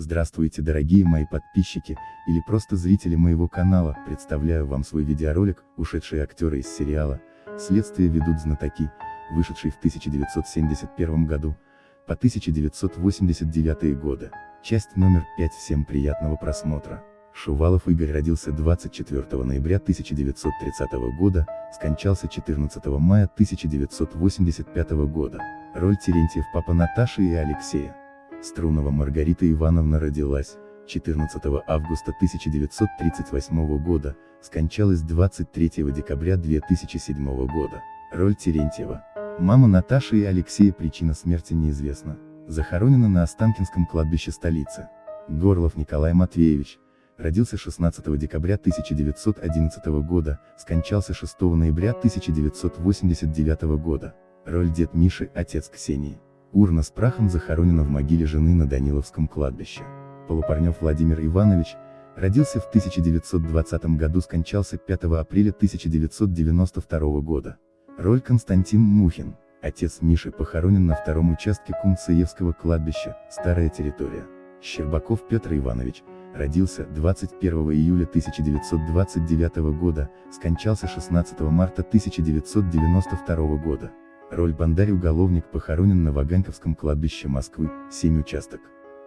Здравствуйте дорогие мои подписчики, или просто зрители моего канала, представляю вам свой видеоролик, ушедшие актеры из сериала «Следствие ведут знатоки», вышедший в 1971 году, по 1989 годы. Часть номер 5 Всем приятного просмотра. Шувалов Игорь родился 24 ноября 1930 года, скончался 14 мая 1985 года. Роль Терентьев папа Наташи и Алексея. Струнова Маргарита Ивановна родилась 14 августа 1938 года, скончалась 23 декабря 2007 года. Роль Терентьева. Мама Наташи и Алексея причина смерти неизвестна. Захоронена на Останкинском кладбище столицы. Горлов Николай Матвеевич, родился 16 декабря 1911 года, скончался 6 ноября 1989 года. Роль дед Миши, отец Ксении. Урна с прахом захоронена в могиле жены на Даниловском кладбище. Полупарнев Владимир Иванович, родился в 1920 году, скончался 5 апреля 1992 года. Роль Константин Мухин, отец Миши похоронен на втором участке Кунцеевского кладбища, старая территория. Щербаков Петр Иванович, родился 21 июля 1929 года, скончался 16 марта 1992 года. Роль Бандарь-уголовник похоронен на Ваганьковском кладбище Москвы, 7 участок.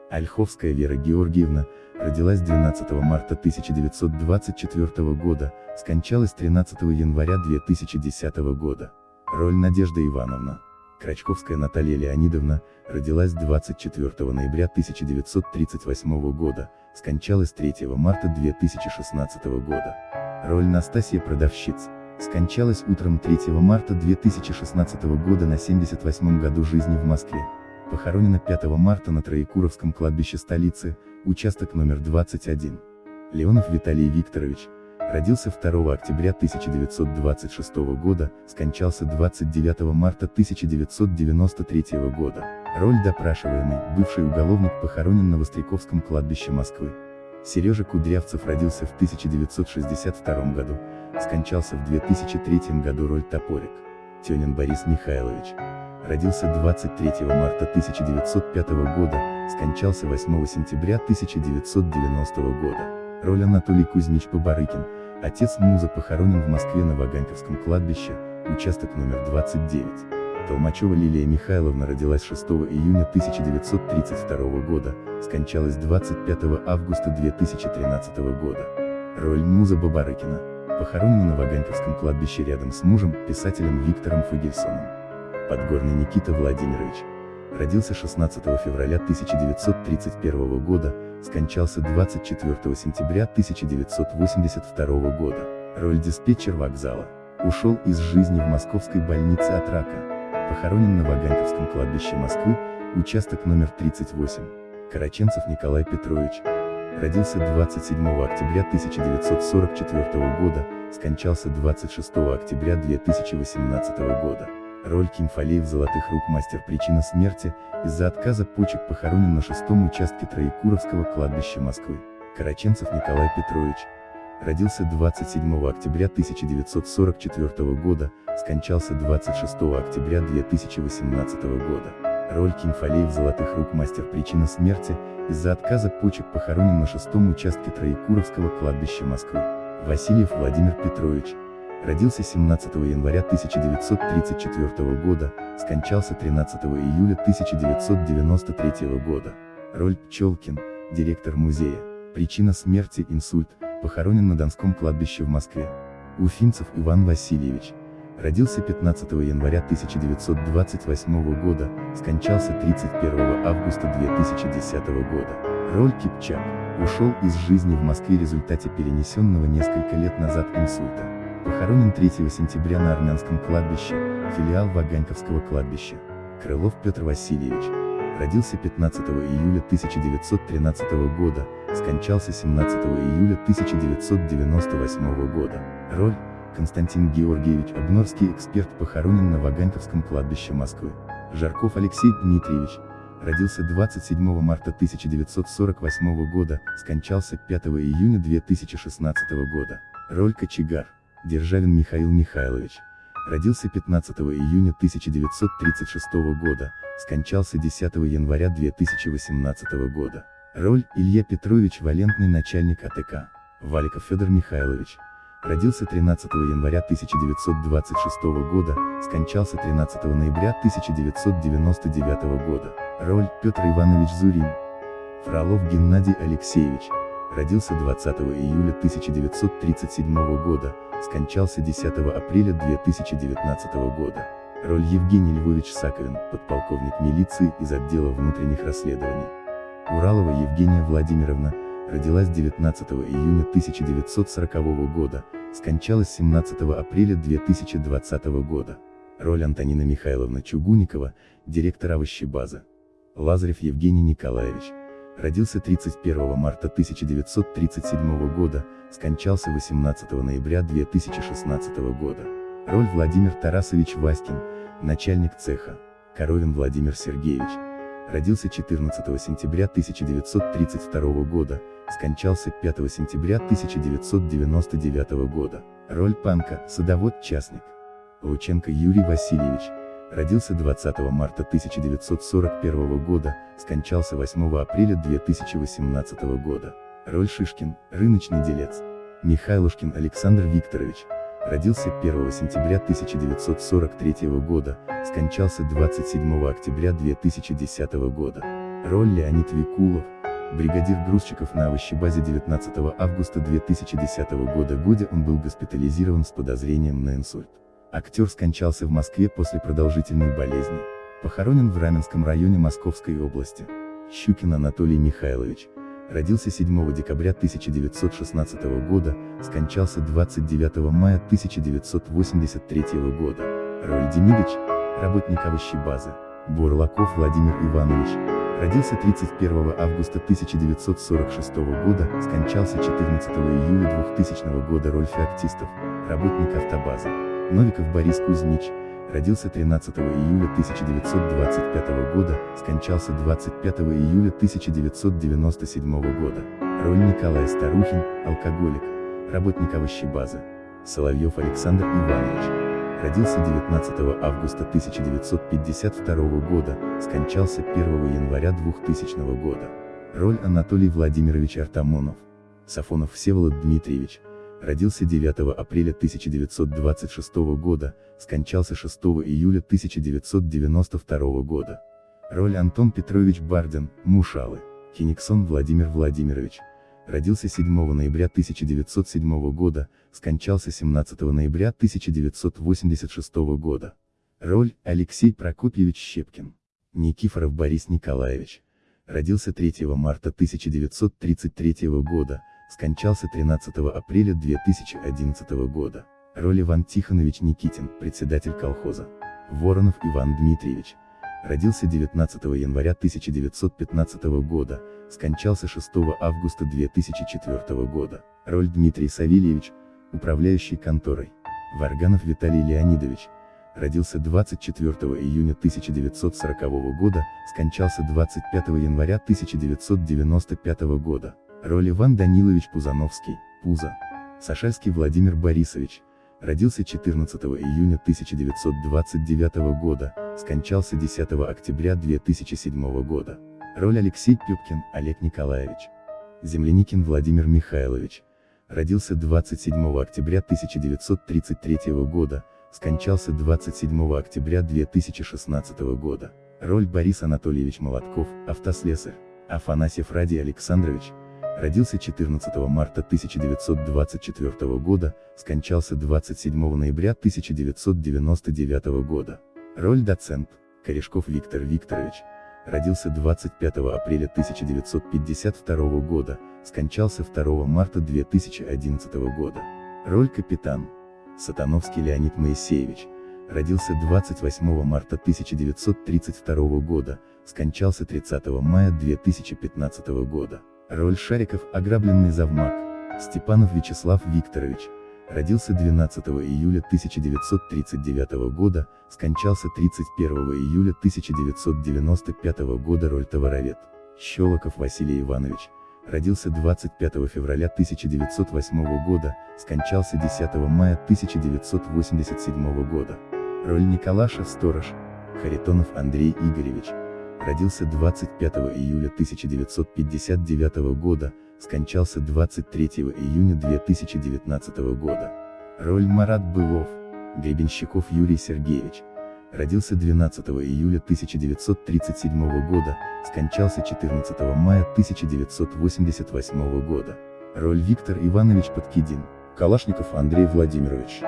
Ольховская Вера Георгиевна, родилась 12 марта 1924 года, скончалась 13 января 2010 года. Роль Надежда Ивановна. Крачковская Наталья Леонидовна, родилась 24 ноября 1938 года, скончалась 3 марта 2016 года. Роль Настасья Продавщиц. Скончалась утром 3 марта 2016 года на 78 году жизни в Москве. Похоронена 5 марта на Троекуровском кладбище столицы, участок номер 21. Леонов Виталий Викторович, родился 2 октября 1926 года, скончался 29 марта 1993 года. Роль допрашиваемый, бывший уголовник похоронен на Востряковском кладбище Москвы. Сережа Кудрявцев родился в 1962 году, скончался в 2003 году роль Топорик. Тёнин Борис Михайлович, родился 23 марта 1905 года, скончался 8 сентября 1990 года. Роль Анатолий Кузьмич Побарыкин, отец Муза похоронен в Москве на Ваганьковском кладбище, участок номер 29. Толмачева Лилия Михайловна родилась 6 июня 1932 года, скончалась 25 августа 2013 года. Роль Муза Бабарыкина. Похоронена на Ваганьковском кладбище рядом с мужем, писателем Виктором Фагельсоном. Подгорный Никита Владимирович. Родился 16 февраля 1931 года, скончался 24 сентября 1982 года. Роль диспетчер вокзала. Ушел из жизни в московской больнице от рака. Похоронен на Ваганьковском кладбище Москвы, участок номер 38. Караченцев Николай Петрович. Родился 27 октября 1944 года, скончался 26 октября 2018 года. Роль Кимфалеев Золотых рук мастер причина смерти, из-за отказа почек похоронен на шестом участке Троекуровского кладбища Москвы. Караченцев Николай Петрович. Родился 27 октября 1944 года, скончался 26 октября 2018 года. Роль Кимфалеев Золотых рук мастер причина смерти, из-за отказа почек похоронен на шестом участке Троекуровского кладбища Москвы. Васильев Владимир Петрович. Родился 17 января 1934 года, скончался 13 июля 1993 года. Роль Пчелкин, директор музея. Причина смерти – инсульт, похоронен на Донском кладбище в Москве. Уфимцев Иван Васильевич. Родился 15 января 1928 года, скончался 31 августа 2010 года. Роль Кипчак. Ушел из жизни в Москве в результате перенесенного несколько лет назад инсульта. Похоронен 3 сентября на Армянском кладбище, филиал Ваганьковского кладбища. Крылов Петр Васильевич. Родился 15 июля 1913 года, скончался 17 июля 1998 года. Роль Константин Георгиевич Обнорский эксперт похоронен на Ваганьковском кладбище Москвы. Жарков Алексей Дмитриевич. Родился 27 марта 1948 года, скончался 5 июня 2016 года. Роль Кочегар. Державин Михаил Михайлович. Родился 15 июня 1936 года, скончался 10 января 2018 года. Роль Илья Петрович Валентный начальник АТК. Валиков Федор Михайлович. Родился 13 января 1926 года, скончался 13 ноября 1999 года. Роль Петр Иванович Зурин. Фролов Геннадий Алексеевич. Родился 20 июля 1937 года, скончался 10 апреля 2019 года. Роль Евгений Львович Саковин, подполковник милиции из отдела внутренних расследований. Уралова Евгения Владимировна, родилась 19 июня 1940 года, скончалась 17 апреля 2020 года. Роль Антонина Михайловна Чугуникова, директор овощебазы. Лазарев Евгений Николаевич. Родился 31 марта 1937 года, скончался 18 ноября 2016 года. Роль Владимир Тарасович Васькин, начальник цеха. Коровин Владимир Сергеевич. Родился 14 сентября 1932 года, скончался 5 сентября 1999 года. Роль Панка, садовод-частник. Лученко Юрий Васильевич. Родился 20 марта 1941 года, скончался 8 апреля 2018 года. Роль Шишкин, рыночный делец. Михайлушкин Александр Викторович. Родился 1 сентября 1943 года, скончался 27 октября 2010 года. Роль Леонид Викулов, бригадир грузчиков на овощебазе 19 августа 2010 года годе он был госпитализирован с подозрением на инсульт. Актер скончался в Москве после продолжительной болезни. Похоронен в Раменском районе Московской области. Щукин Анатолий Михайлович. Родился 7 декабря 1916 года, скончался 29 мая 1983 года. Роль Демидыч, работник овощебазы. Бурлаков Владимир Иванович. Родился 31 августа 1946 года, скончался 14 июля 2000 года. Роль феоктистов, работник автобазы. Новиков Борис Кузьмич, родился 13 июля 1925 года, скончался 25 июля 1997 года. Роль Николай Старухин, алкоголик, работник овощебазы. Соловьев Александр Иванович. Родился 19 августа 1952 года, скончался 1 января 2000 года. Роль Анатолий Владимирович Артамонов. Сафонов Всеволод Дмитриевич родился 9 апреля 1926 года, скончался 6 июля 1992 года. Роль Антон Петрович Бардин, Мушалы. Кениксон Владимир Владимирович. Родился 7 ноября 1907 года, скончался 17 ноября 1986 года. Роль Алексей Прокопьевич Щепкин. Никифоров Борис Николаевич. Родился 3 марта 1933 года, скончался 13 апреля 2011 года. Роль Иван Тихонович Никитин, председатель колхоза. Воронов Иван Дмитриевич. Родился 19 января 1915 года, скончался 6 августа 2004 года. Роль Дмитрий Савельевич, управляющий конторой. Варганов Виталий Леонидович. Родился 24 июня 1940 года, скончался 25 января 1995 года. Роль Иван Данилович Пузановский, Пуза. Сашальский Владимир Борисович. Родился 14 июня 1929 года, скончался 10 октября 2007 года. Роль Алексей Пюпкин, Олег Николаевич. Земляникин Владимир Михайлович. Родился 27 октября 1933 года, скончался 27 октября 2016 года. Роль Борис Анатольевич Молотков, автослесарь. Афанасьев Ради Александрович, Родился 14 марта 1924 года, скончался 27 ноября 1999 года. Роль доцент. Корешков Виктор Викторович. Родился 25 апреля 1952 года, скончался 2 марта 2011 года. Роль капитан. Сатановский Леонид Моисеевич. Родился 28 марта 1932 года, скончался 30 мая 2015 года. Роль Шариков «Ограбленный завмак». Степанов Вячеслав Викторович. Родился 12 июля 1939 года, скончался 31 июля 1995 года роль товаровед. Щелоков Василий Иванович. Родился 25 февраля 1908 года, скончался 10 мая 1987 года. Роль Николаша Сторож. Харитонов Андрей Игоревич Родился 25 июля 1959 года, скончался 23 июня 2019 года. Роль Марат Былов. Гребенщиков Юрий Сергеевич. Родился 12 июля 1937 года, скончался 14 мая 1988 года. Роль Виктор Иванович Подкидин. Калашников Андрей Владимирович.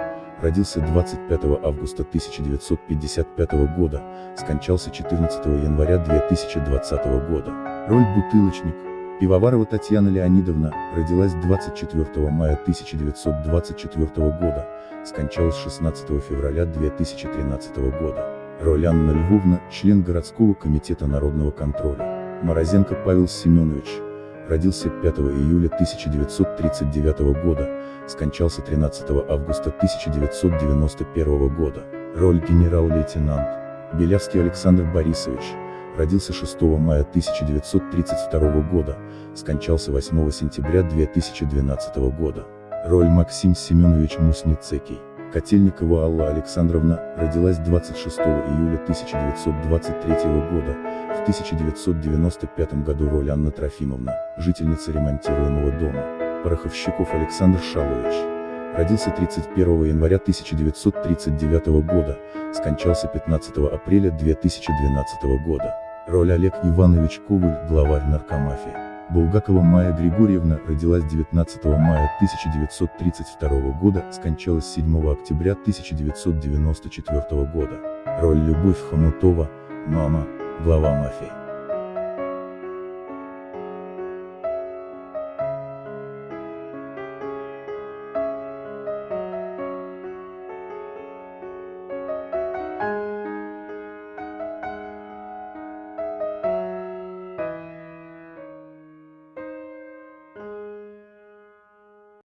Родился 25 августа 1955 года, скончался 14 января 2020 года. Роль Бутылочник. Пивоварова Татьяна Леонидовна, родилась 24 мая 1924 года, скончалась 16 февраля 2013 года. Роль Анна Львовна, член городского комитета народного контроля. Морозенко Павел Семенович, родился 5 июля 1939 года, скончался 13 августа 1991 года. Роль генерал-лейтенант. Белявский Александр Борисович, родился 6 мая 1932 года, скончался 8 сентября 2012 года. Роль Максим Семенович Мусницекий. Котельникова Алла Александровна, родилась 26 июля 1923 года, в 1995 году роль Анна Трофимовна, жительница ремонтируемого дома. Пороховщиков Александр Шалович. Родился 31 января 1939 года, скончался 15 апреля 2012 года. Роль Олег Иванович Коваль, главарь наркомафии. Булгакова Майя Григорьевна, родилась 19 мая 1932 года, скончалась 7 октября 1994 года. Роль Любовь Хомутова, мама, глава мафии.